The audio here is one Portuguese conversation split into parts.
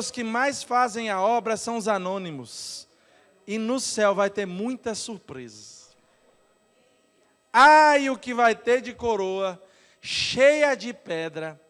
Os que mais fazem a obra são os anônimos. E no céu vai ter muitas surpresas. Ai, o que vai ter de coroa, cheia de pedra,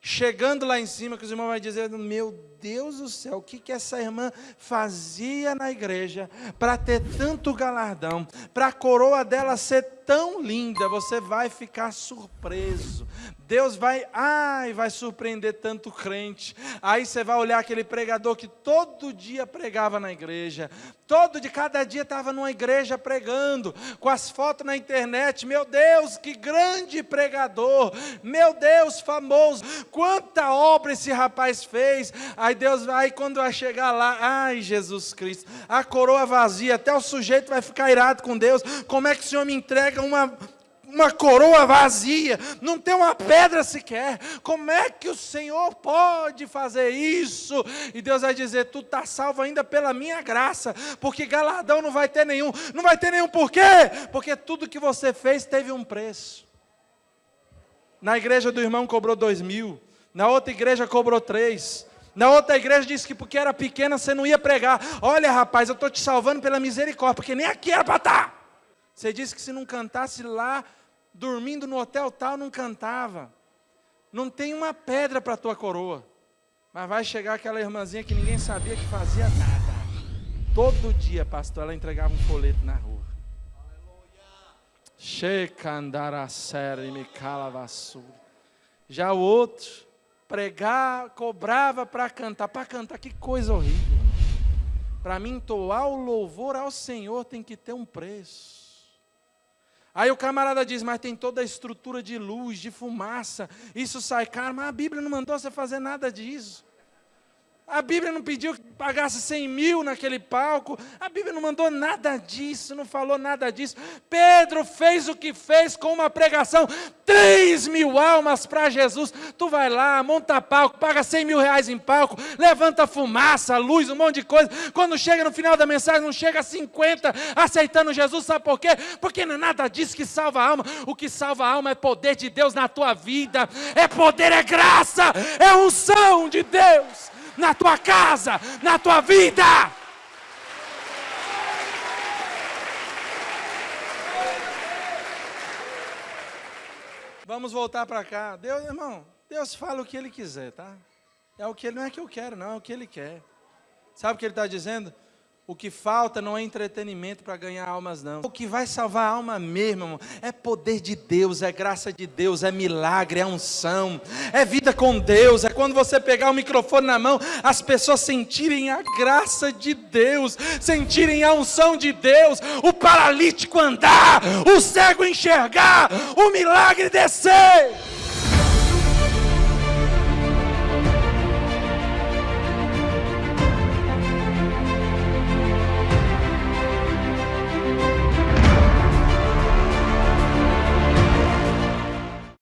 chegando lá em cima, que os irmãos vão dizer: Meu Deus do céu, o que, que essa irmã fazia na igreja para ter tanto galardão, para a coroa dela ser tão linda, você vai ficar surpreso. Deus vai, ai, vai surpreender tanto crente. Aí você vai olhar aquele pregador que todo dia pregava na igreja, todo de cada dia estava numa igreja pregando, com as fotos na internet. Meu Deus, que grande pregador! Meu Deus, famoso! Quanta obra esse rapaz fez! Aí Deus vai, quando vai chegar lá, ai, Jesus Cristo, a coroa vazia, até o sujeito vai ficar irado com Deus. Como é que o Senhor me entrega uma uma coroa vazia, não tem uma pedra sequer. Como é que o Senhor pode fazer isso? E Deus vai dizer: Tu está salvo ainda pela minha graça, porque galardão não vai ter nenhum. Não vai ter nenhum por quê? Porque tudo que você fez teve um preço. Na igreja do irmão cobrou dois mil, na outra igreja cobrou três. Na outra igreja disse que porque era pequena você não ia pregar. Olha, rapaz, eu estou te salvando pela misericórdia, porque nem aqui era para estar. Você disse que se não cantasse lá, dormindo no hotel tal, não cantava. Não tem uma pedra para a tua coroa. Mas vai chegar aquela irmãzinha que ninguém sabia que fazia nada. Todo dia, pastor, ela entregava um folheto na rua. E. Já o outro, pregar, cobrava para cantar. Para cantar, que coisa horrível. Para mim, entoar o louvor ao Senhor tem que ter um preço. Aí o camarada diz, mas tem toda a estrutura de luz, de fumaça, isso sai caro, mas a Bíblia não mandou você fazer nada disso. A Bíblia não pediu que pagasse 100 mil naquele palco. A Bíblia não mandou nada disso, não falou nada disso. Pedro fez o que fez com uma pregação. 3 mil almas para Jesus. Tu vai lá, monta palco, paga 100 mil reais em palco, levanta fumaça, luz, um monte de coisa. Quando chega no final da mensagem, não chega a 50 aceitando Jesus. Sabe por quê? Porque não é nada disso que salva a alma. O que salva a alma é poder de Deus na tua vida. É poder, é graça, é unção de Deus na tua casa, na tua vida. Vamos voltar para cá. Deus, irmão, Deus fala o que Ele quiser, tá? É o que Ele não é que eu quero, não, é o que Ele quer. Sabe o que Ele está dizendo? O que falta não é entretenimento para ganhar almas, não. O que vai salvar a alma mesmo, irmão, é poder de Deus, é graça de Deus, é milagre, é unção, é vida com Deus. É quando você pegar o microfone na mão, as pessoas sentirem a graça de Deus, sentirem a unção de Deus, o paralítico andar, o cego enxergar, o milagre descer.